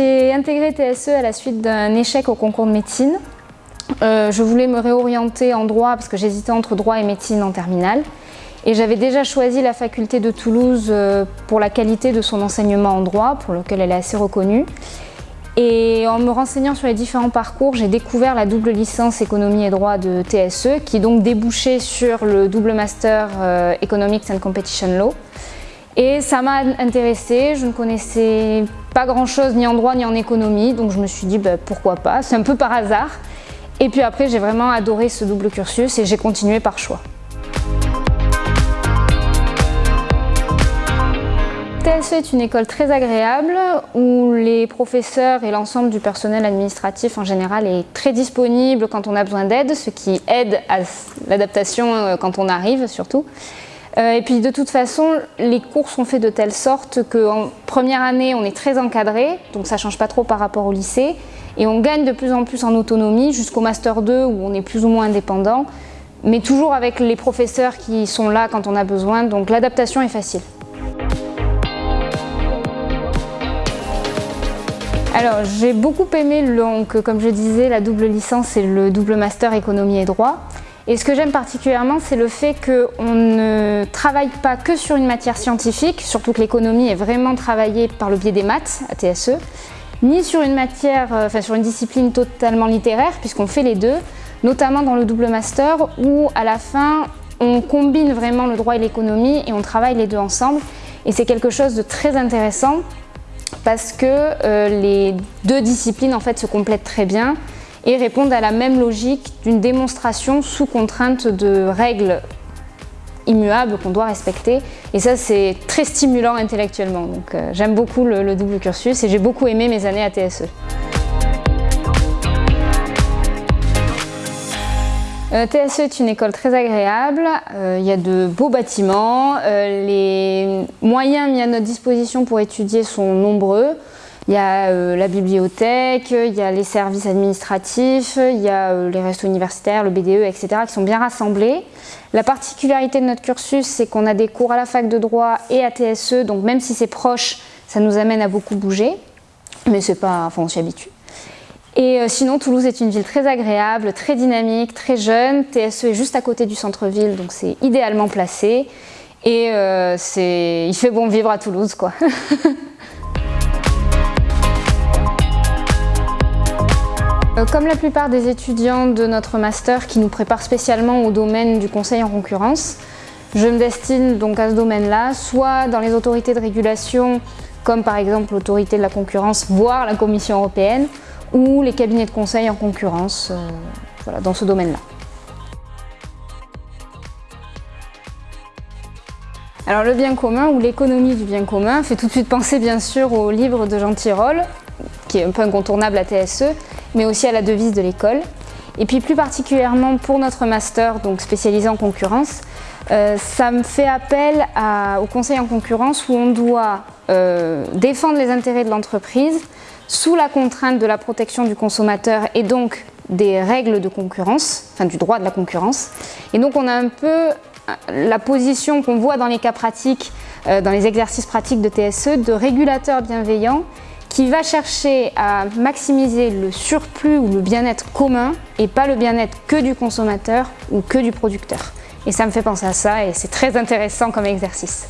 intégré TSE à la suite d'un échec au concours de médecine. Euh, je voulais me réorienter en droit parce que j'hésitais entre droit et médecine en terminale. Et j'avais déjà choisi la faculté de Toulouse euh, pour la qualité de son enseignement en droit, pour lequel elle est assez reconnue. Et en me renseignant sur les différents parcours, j'ai découvert la double licence économie et droit de TSE, qui donc débouchait sur le double master euh, Economics and Competition Law. Et ça m'a intéressée, je ne connaissais pas grand chose ni en droit ni en économie, donc je me suis dit bah, pourquoi pas, c'est un peu par hasard. Et puis après j'ai vraiment adoré ce double cursus et j'ai continué par choix. TSE est une école très agréable où les professeurs et l'ensemble du personnel administratif en général est très disponible quand on a besoin d'aide, ce qui aide à l'adaptation euh, quand on arrive surtout. Euh, et puis de toute façon, les cours sont faits de telle sorte qu'en première année, on est très encadré, donc ça ne change pas trop par rapport au lycée, et on gagne de plus en plus en autonomie jusqu'au Master 2 où on est plus ou moins indépendant, mais toujours avec les professeurs qui sont là quand on a besoin, donc l'adaptation est facile. Alors j'ai beaucoup aimé, donc, comme je disais, la double licence et le double master économie et droit. Et ce que j'aime particulièrement, c'est le fait qu'on ne travaille pas que sur une matière scientifique, surtout que l'économie est vraiment travaillée par le biais des maths à TSE, ni sur une matière, euh, enfin sur une discipline totalement littéraire, puisqu'on fait les deux, notamment dans le double master, où à la fin, on combine vraiment le droit et l'économie et on travaille les deux ensemble. Et c'est quelque chose de très intéressant parce que euh, les deux disciplines en fait se complètent très bien et répondent à la même logique d'une démonstration sous contrainte de règles immuables qu'on doit respecter. Et ça, c'est très stimulant intellectuellement. Donc euh, j'aime beaucoup le, double cursus et j'ai beaucoup aimé mes années à TSE. Euh, TSE est une école très agréable, euh, il y a de beaux bâtiments, les moyens mis à notre disposition pour étudier sont nombreux. Il y a euh, la bibliothèque, il y a les services administratifs, il y a euh, les restos universitaires, le BDE, etc. qui sont bien rassemblés. La particularité de notre cursus, c'est qu'on a des cours à la fac de droit et à TSE, donc même si c'est proche, ça nous amène à beaucoup bouger, mais c'est pas, enfin on s'y habitue. Et euh, sinon, Toulouse est une ville très agréable, très dynamique, très jeune. TSE est juste à côté du centre-ville, donc c'est idéalement placé. Et il fait bon vivre à Toulouse, quoi. comme la plupart des étudiants de notre master qui nous préparent spécialement au domaine du conseil en concurrence, je me destine donc à ce domaine-là, soit dans les autorités de régulation, comme par exemple l'autorité de la concurrence, voire la Commission européenne, ou les cabinets de conseil en concurrence, euh, voilà, dans ce domaine-là. Alors le bien commun ou l'économie du bien commun fait tout de suite penser bien sûr au livre de Jean Tirole, qui est un peu incontournable à TSE, mais aussi à la devise de l'école. Et puis plus particulièrement pour notre master, donc spécialisé en concurrence, euh, ça me fait appel au conseil en concurrence où on doit euh, défendre les intérêts de l'entreprise sous la contrainte de la protection du consommateur et donc des règles de concurrence, enfin du droit de la concurrence. Et donc on a un peu euh, la position qu'on voit dans les cas pratiques, dans les exercices pratiques de TSE, de régulateur bienveillant qui va chercher à maximiser le surplus ou le bien-être commun et pas le bien-être que du consommateur ou que du producteur. Et ça me fait penser à ça et c'est très intéressant comme exercice.